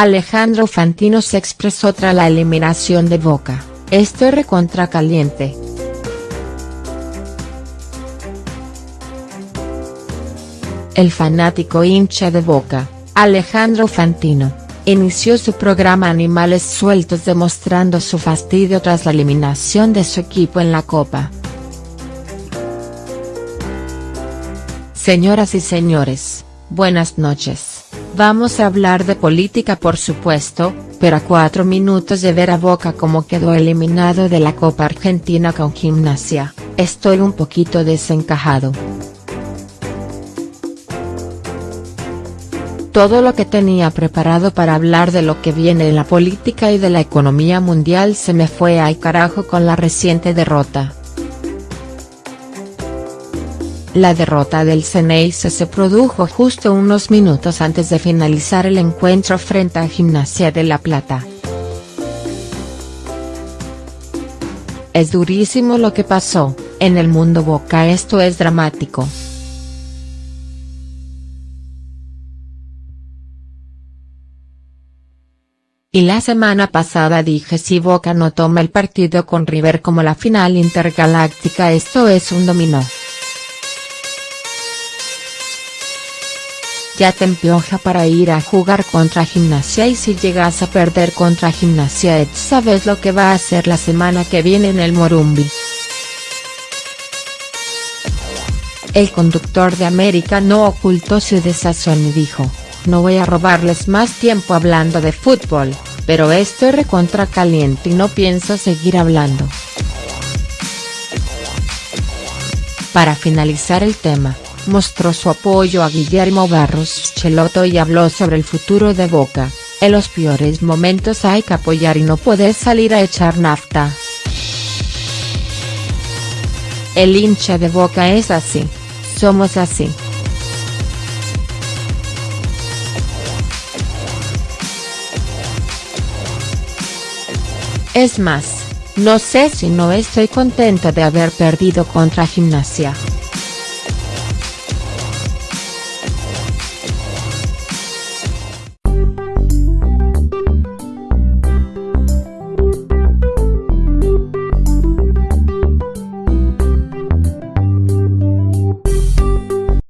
Alejandro Fantino se expresó tras la eliminación de Boca, estoy recontra caliente. El fanático hincha de Boca, Alejandro Fantino, inició su programa Animales Sueltos demostrando su fastidio tras la eliminación de su equipo en la Copa. Señoras y señores, buenas noches, vamos a hablar de política por supuesto, pero a cuatro minutos de ver a Boca como quedó eliminado de la Copa Argentina con Gimnasia, estoy un poquito desencajado. Todo lo que tenía preparado para hablar de lo que viene en la política y de la economía mundial se me fue al carajo con la reciente derrota. La derrota del Ceneice se produjo justo unos minutos antes de finalizar el encuentro frente a Gimnasia de La Plata. Es durísimo lo que pasó, en el mundo Boca esto es dramático. Y la semana pasada dije si Boca no toma el partido con River como la final intergaláctica esto es un dominó. Ya te empioja para ir a jugar contra Gimnasia y si llegas a perder contra Gimnasia sabes lo que va a hacer la semana que viene en el Morumbi. El conductor de América no ocultó su desazón y dijo, no voy a robarles más tiempo hablando de fútbol, pero estoy recontra caliente y no pienso seguir hablando. Para finalizar el tema, mostró su apoyo a Guillermo Barros Cheloto y habló sobre el futuro de Boca, en los peores momentos hay que apoyar y no puedes salir a echar nafta. El hincha de Boca es así, somos así. Es más, no sé si no estoy contento de haber perdido contra Gimnasia.